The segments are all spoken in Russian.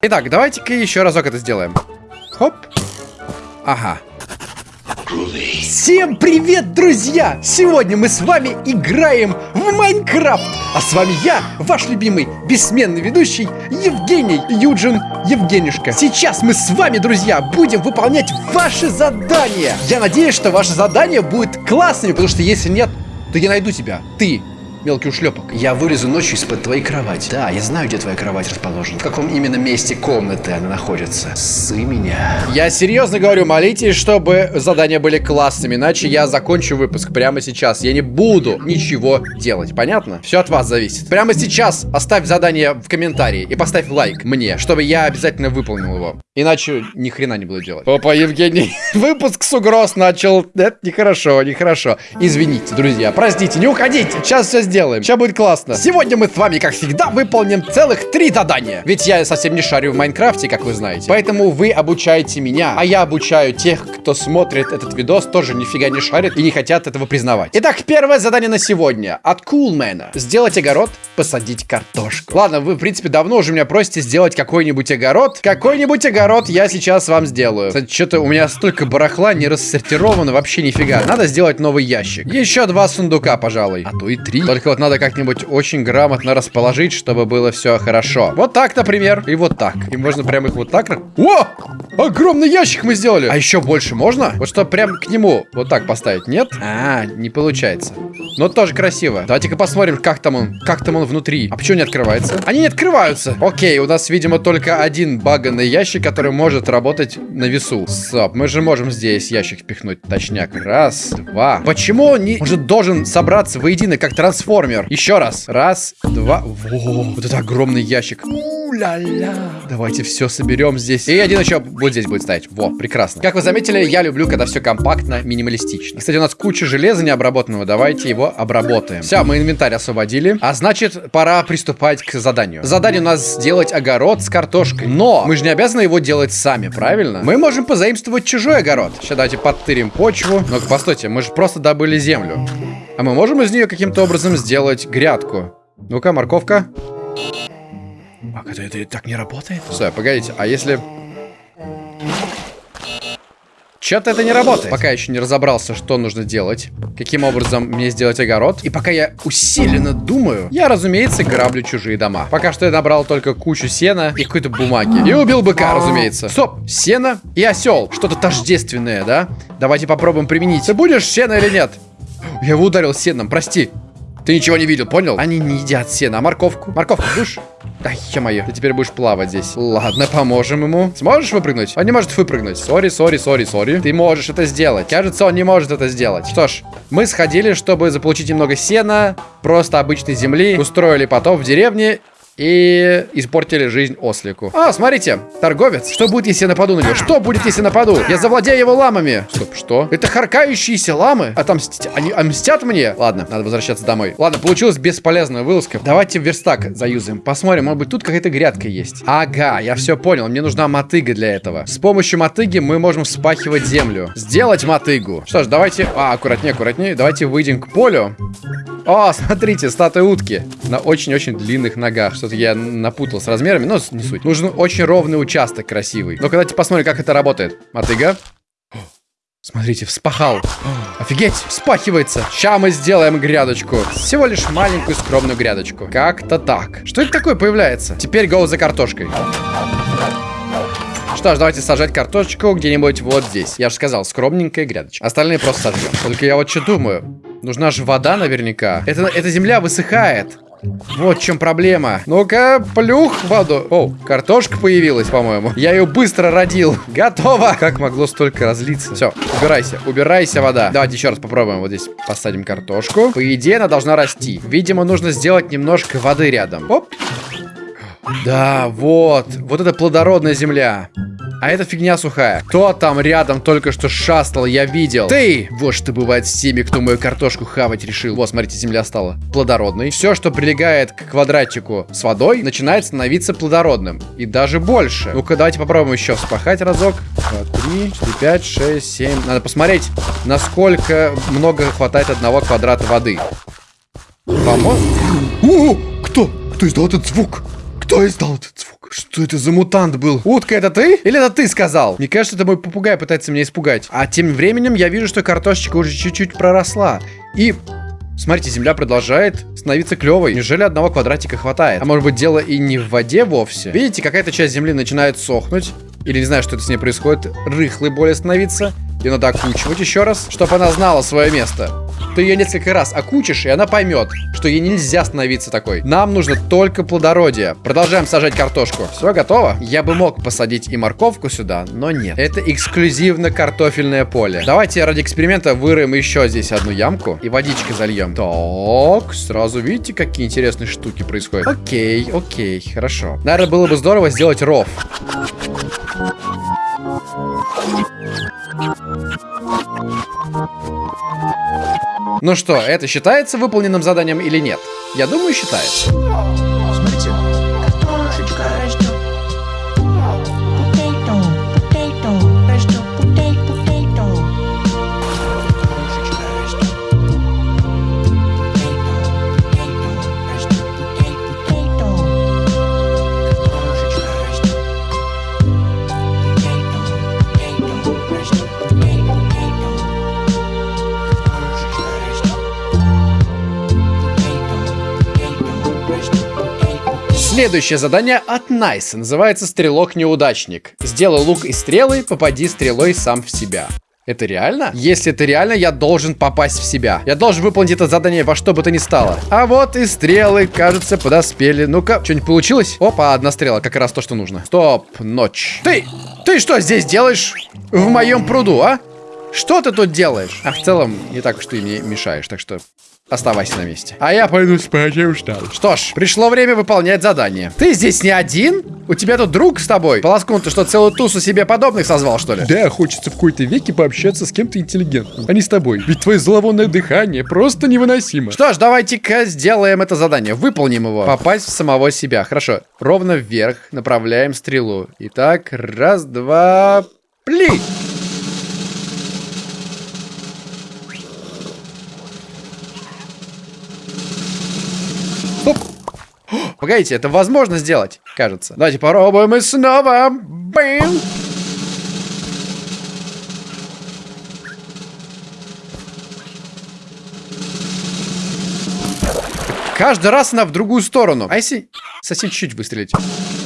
Итак, давайте-ка еще разок это сделаем. Хоп. Ага. Всем привет, друзья! Сегодня мы с вами играем в Майнкрафт. А с вами я, ваш любимый, бессменный ведущий Евгений Юджин Евгенюшка. Сейчас мы с вами, друзья, будем выполнять ваши задания. Я надеюсь, что ваше задание будет классными, потому что если нет, то я найду тебя. Ты мелкий ушлепок. Я вылезу ночью из-под твоей кровати. Да, я знаю, где твоя кровать расположена. В каком именно месте комнаты она находится. Сы меня. Я серьезно говорю, молитесь, чтобы задания были классными, иначе я закончу выпуск прямо сейчас. Я не буду ничего делать, понятно? Все от вас зависит. Прямо сейчас оставь задание в комментарии и поставь лайк мне, чтобы я обязательно выполнил его. Иначе ни хрена не буду делать. Опа, Евгений, выпуск с угроз начал. Это нехорошо, нехорошо. Извините, друзья, простите, не уходите. Сейчас все сделаем. Сейчас будет классно. Сегодня мы с вами, как всегда, выполним целых три задания. Ведь я совсем не шарю в Майнкрафте, как вы знаете. Поэтому вы обучаете меня, а я обучаю тех, кто смотрит этот видос, тоже нифига не шарит и не хотят этого признавать. Итак, первое задание на сегодня. От Кулмена. Сделать огород, посадить картошку. Ладно, вы, в принципе, давно уже меня просите сделать какой-нибудь огород. Какой-нибудь огород огород я сейчас вам сделаю. Кстати, что-то у меня столько барахла не рассортировано, вообще нифига. Надо сделать новый ящик. Еще два сундука, пожалуй. А то и три. Только вот надо как-нибудь очень грамотно расположить, чтобы было все хорошо. Вот так, например. И вот так. И можно прям их вот так... О! Огромный ящик мы сделали! А еще больше можно? Вот что прям к нему вот так поставить, нет? А, не получается. Но тоже красиво. Давайте-ка посмотрим, как там он. Как там он внутри. А почему не открывается? Они не открываются. Окей, у нас, видимо, только один баганный ящик, который может работать на весу. Стоп, мы же можем здесь ящик впихнуть. Точняк. Раз, два. Почему он не... может должен собраться воедино, как трансформер? Еще раз. Раз, два. Во, вот это огромный ящик. У-ля-ля. Давайте все соберем здесь. И один еще вот здесь будет стоять. Во, прекрасно. Как вы заметили, я люблю, когда все компактно, минималистично. Кстати, у нас куча железа необработанного. Давайте его обработаем. Все, мы инвентарь освободили. А значит, пора приступать к заданию. Задание у нас сделать огород с картошкой. Но мы же не обязаны его делать сами, правильно? Мы можем позаимствовать чужой огород. Сейчас давайте подтырим почву. Ну-ка, постойте, мы же просто добыли землю. А мы можем из нее каким-то образом сделать грядку. Ну-ка, морковка. А это, это так не работает? Стой, погодите, а если... Что-то это не работает. Пока еще не разобрался, что нужно делать. Каким образом мне сделать огород. И пока я усиленно думаю, я, разумеется, граблю чужие дома. Пока что я набрал только кучу сена и какой-то бумаги. И убил быка, разумеется. Стоп, сено и осел. Что-то тождественное, да? Давайте попробуем применить. Ты будешь сено или нет? Я его ударил сеном, прости. Ты ничего не видел, понял? Они не едят сено, а морковку? Морковку будешь? Да, ё-моё, ты теперь будешь плавать здесь. Ладно, поможем ему. Сможешь выпрыгнуть? Он не может выпрыгнуть. Sorry, sorry, sorry, sorry. Ты можешь это сделать. Кажется, он не может это сделать. Что ж, мы сходили, чтобы заполучить немного сена, просто обычной земли, устроили потоп в деревне и испортили жизнь ослику. А, смотрите, торговец. Что будет, если я нападу на него? Что будет, если нападу? Я завладею его ламами. Стоп, что? Это харкающиеся ламы? Отомстить? Они мстят мне? Ладно, надо возвращаться домой. Ладно, получилась бесполезная вылазка. Давайте верстак заюзаем. Посмотрим, может быть, тут какая-то грядка есть. Ага, я все понял. Мне нужна мотыга для этого. С помощью мотыги мы можем вспахивать землю. Сделать мотыгу. Что ж, давайте... А, аккуратнее, аккуратнее. Давайте выйдем к полю. О, смотрите, статуя утки. На очень-очень длинных ногах. Что-то я напутал с размерами, но не суть. Нужен очень ровный участок красивый. Ну-ка, давайте посмотрим, как это работает. Мотыга. Смотрите, вспахал. Офигеть, вспахивается. Сейчас мы сделаем грядочку. Всего лишь маленькую скромную грядочку. Как-то так. Что это такое появляется? Теперь go за картошкой. Что ж, давайте сажать картошечку где-нибудь вот здесь. Я же сказал, скромненькая грядочка. Остальные просто сожжем. Только я вот что думаю. Нужна же вода наверняка. Это, эта земля высыхает. Вот в чем проблема. Ну-ка, плюх воду. О, картошка появилась, по-моему. Я ее быстро родил. Готово. Как могло столько разлиться? Все, убирайся. Убирайся, вода. Давайте еще раз попробуем. Вот здесь посадим картошку. По идее, она должна расти. Видимо, нужно сделать немножко воды рядом. Оп. Да, вот. Вот это плодородная земля. А это фигня сухая. Кто там рядом только что шастал, я видел. Ты! Вот что бывает с теми, кто мою картошку хавать решил. Вот, смотрите, земля стала плодородной. Все, что прилегает к квадратику с водой, начинает становиться плодородным. И даже больше. Ну-ка, давайте попробуем еще вспахать разок. Два, три, четыре, пять, шесть, семь. Надо посмотреть, насколько много хватает одного квадрата воды. Поможет? О, кто? Кто издал этот звук? Кто издал этот звук? Что это за мутант был? Утка, это ты? Или это ты сказал? Мне кажется, это мой попугай пытается меня испугать. А тем временем я вижу, что картошечка уже чуть-чуть проросла. И Смотрите, земля продолжает становиться клевой. Неужели одного квадратика хватает? А может быть дело и не в воде вовсе? Видите, какая-то часть земли начинает сохнуть. Или не знаю, что это с ней происходит. Рыхлой более становиться. Ее надо окучивать еще раз, чтобы она знала свое место. Ты ее несколько раз окучишь, и она поймет, что ей нельзя становиться такой. Нам нужно только плодородие. Продолжаем сажать картошку. Все готово? Я бы мог посадить и морковку сюда, но нет. Это эксклюзивно картофельное поле. Давайте ради эксперимента выроем еще здесь одну ямку и водичкой зальем. Так, сразу видите, какие интересные штуки происходят. Окей, окей, хорошо. Наверное, было бы здорово сделать ров. Ну что, это считается выполненным заданием или нет? Я думаю, считается. Следующее задание от Найса называется «Стрелок-неудачник». Сделай лук и стрелы, попади стрелой сам в себя. Это реально? Если это реально, я должен попасть в себя. Я должен выполнить это задание во что бы то ни стало. А вот и стрелы, кажется, подоспели. Ну-ка, что-нибудь получилось? Опа, одна стрела, как раз то, что нужно. Стоп, ночь. Ты, ты что здесь делаешь в моем пруду, а? Что ты тут делаешь? А в целом, не так уж ты мне мешаешь, так что оставайся на месте. А я пойду спать, я устал. Что ж, пришло время выполнять задание. Ты здесь не один? У тебя тут друг с тобой? Полоскун, ты что, целую тусу себе подобных созвал, что ли? Да, хочется в какой-то веке пообщаться с кем-то интеллигентным, а не с тобой. Ведь твое зловонное дыхание просто невыносимо. Что ж, давайте-ка сделаем это задание. Выполним его. Попасть в самого себя. Хорошо. Ровно вверх направляем стрелу. Итак, раз, два, пли! Оп. О, Погодите, это возможно сделать, кажется. Давайте попробуем и снова. Бэм! Каждый раз она в другую сторону. А если совсем чуть-чуть выстрелить?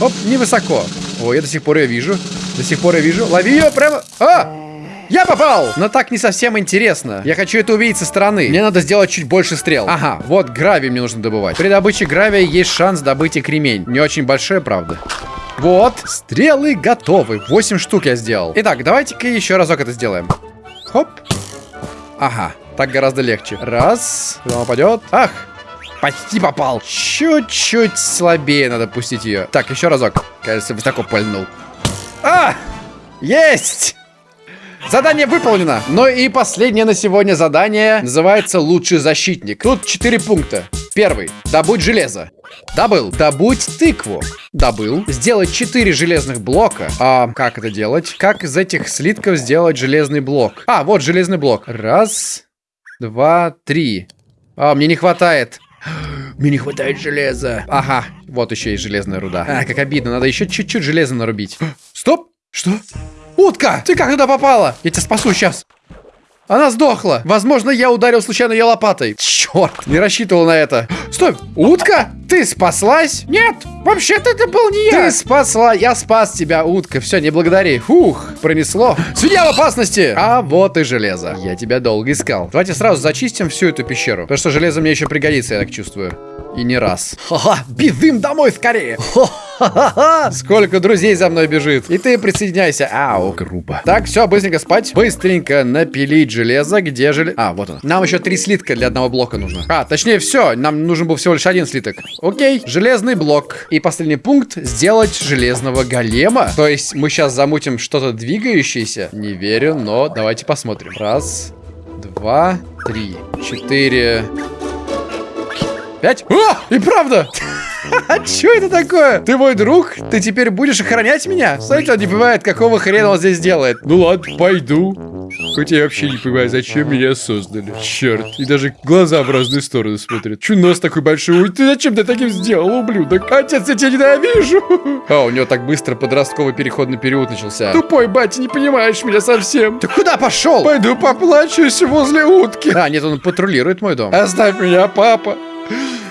Оп, невысоко. О, я до сих пор ее вижу. До сих пор я вижу. Лови ее прямо... А! Я попал! Но так не совсем интересно. Я хочу это увидеть со стороны. Мне надо сделать чуть больше стрел. Ага, вот гравий мне нужно добывать. При добыче гравия есть шанс добыть и кремень. Не очень большой, правда. Вот, стрелы готовы. 8 штук я сделал. Итак, давайте-ка еще разок это сделаем. Хоп. Ага, так гораздо легче. Раз, куда он попадет. Ах, почти попал. Чуть-чуть слабее надо пустить ее. Так, еще разок. Кажется, высоко пальнул. А! Есть! Задание выполнено. Ну и последнее на сегодня задание называется «Лучший защитник». Тут 4 пункта. Первый. Добудь железо. Добыл. Добудь тыкву. Добыл. Сделать 4 железных блока. А как это делать? Как из этих слитков сделать железный блок? А, вот железный блок. Раз, два, три. А, мне не хватает. Мне не хватает железа. Ага, вот еще и железная руда. А, как обидно, надо еще чуть-чуть железа нарубить. Стоп! Что? Утка! Ты как туда попала? Я тебя спасу сейчас. Она сдохла. Возможно, я ударил случайно ее лопатой. Черт, не рассчитывал на это. Стой, утка? Ты спаслась? Нет, вообще-то это был не я. Ты спасла, я спас тебя, утка. Все, не благодари. Фух, пронесло. Свинья в опасности. А вот и железо. Я тебя долго искал. Давайте сразу зачистим всю эту пещеру. Потому что железо мне еще пригодится, я так чувствую. И не раз. Ха-ха, бежим домой скорее. Ха-ха-ха. Сколько друзей за мной бежит. И ты присоединяйся. Ау, грубо. Так, все, быстренько спать. Быстренько напилить железо. Где железо? А, вот оно. Нам еще три слитка для одного блока нужно. А, точнее, все. Нам нужен был всего лишь один слиток. Окей, железный блок. И последний пункт. Сделать железного голема. То есть мы сейчас замутим что-то двигающееся. Не верю, но давайте посмотрим. Раз, два, три, четыре, Пять? О, и правда! А что это такое? Ты мой друг? Ты теперь будешь охранять меня? Смотрите, он не понимает, какого хрена он здесь делает. Ну ладно, пойду. Хотя я вообще не понимаю, зачем меня создали. Черт. И даже глаза в разные стороны смотрят. Чё нос такой большой? Ой, ты зачем ты таким сделал, ублюдок? Отец, я тебя ненавижу. А, у него так быстро подростковый переходный период начался. Тупой батя, не понимаешь меня совсем. Ты куда пошел? Пойду поплачусь возле утки. А, нет, он патрулирует мой дом. Оставь меня, папа.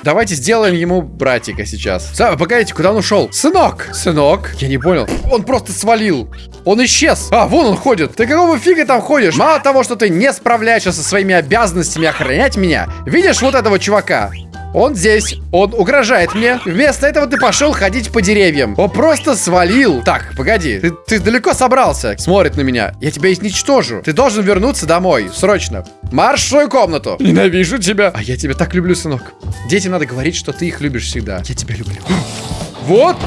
Давайте сделаем ему братика сейчас. Сам, погодите, куда он ушел? Сынок! Сынок? Я не понял. Он просто свалил. Он исчез. А, вон он ходит. Ты какого фига там ходишь? Мало того, что ты не справляешься со своими обязанностями охранять меня, видишь вот этого чувака? Он здесь, он угрожает мне. Вместо этого ты пошел ходить по деревьям. Он просто свалил. Так, погоди, ты, ты далеко собрался? Смотрит на меня. Я тебя изничтожу. Ты должен вернуться домой, срочно. Марш в свою комнату. Ненавижу тебя. А я тебя так люблю, сынок. Детям надо говорить, что ты их любишь всегда. Я тебя люблю. Вот.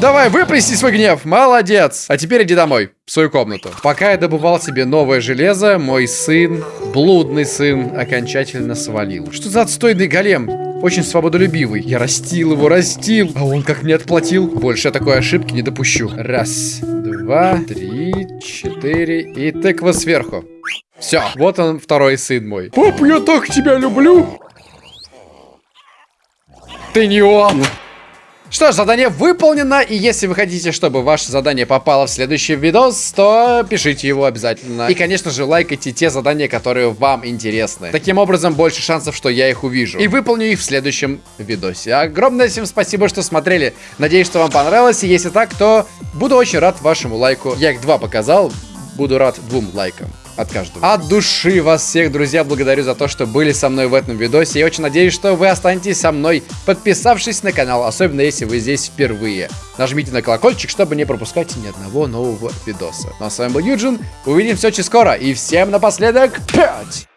Давай, выплесни свой гнев. Молодец. А теперь иди домой, в свою комнату. Пока я добывал себе новое железо, мой сын, блудный сын, окончательно свалил. Что за отстойный голем? Очень свободолюбивый. Я растил его, растил. А он как мне отплатил. Больше я такой ошибки не допущу. Раз, два, три, четыре и тыква сверху. Все, вот он, второй сын мой. Пап, я так тебя люблю. Ты не он! Что ж, задание выполнено, и если вы хотите, чтобы ваше задание попало в следующий видос, то пишите его обязательно. И, конечно же, лайкайте те задания, которые вам интересны. Таким образом, больше шансов, что я их увижу. И выполню их в следующем видосе. Огромное всем спасибо, что смотрели. Надеюсь, что вам понравилось, и если так, то буду очень рад вашему лайку. Я их два показал, буду рад двум лайкам от каждого. От души вас всех, друзья, благодарю за то, что были со мной в этом видосе. Я очень надеюсь, что вы останетесь со мной, подписавшись на канал, особенно если вы здесь впервые. Нажмите на колокольчик, чтобы не пропускать ни одного нового видоса. Ну а с вами был Юджин, увидимся очень скоро, и всем напоследок 5!